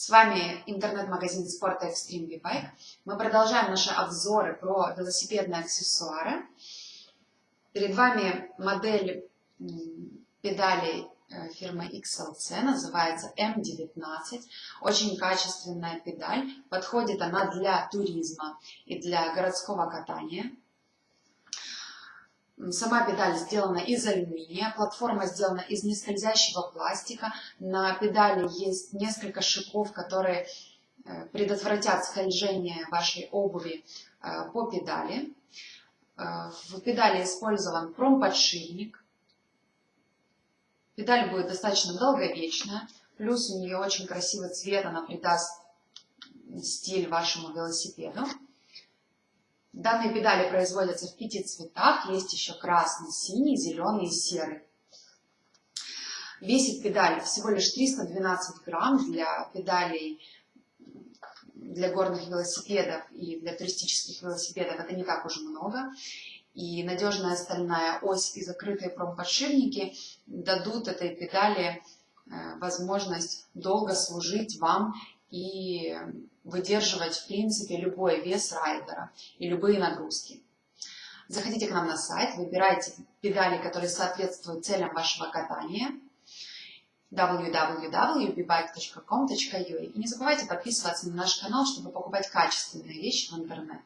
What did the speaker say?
С вами интернет-магазин спорта Extreme V-Bike. Мы продолжаем наши обзоры про велосипедные аксессуары. Перед вами модель педалей э, фирмы XLC, называется M19. Очень качественная педаль. Подходит она для туризма и для городского катания. Сама педаль сделана из алюминия, платформа сделана из нескользящего пластика. На педали есть несколько шипов, которые э, предотвратят скольжение вашей обуви э, по педали. Э, в педали использован промподшипник. Педаль будет достаточно долговечная, плюс у нее очень красивый цвет, она придаст стиль вашему велосипеду. Данные педали производятся в пяти цветах. Есть еще красный, синий, зеленый и серый. Весит педаль всего лишь 312 грамм для педалей для горных велосипедов и для туристических велосипедов. Это не так уж много. И надежная стальная ось и закрытые промподшипники дадут этой педали э, возможность долго служить вам и выдерживать, в принципе, любой вес райдера и любые нагрузки. Заходите к нам на сайт, выбирайте педали, которые соответствуют целям вашего катания www.bbike.com.ua И не забывайте подписываться на наш канал, чтобы покупать качественные вещи в интернет.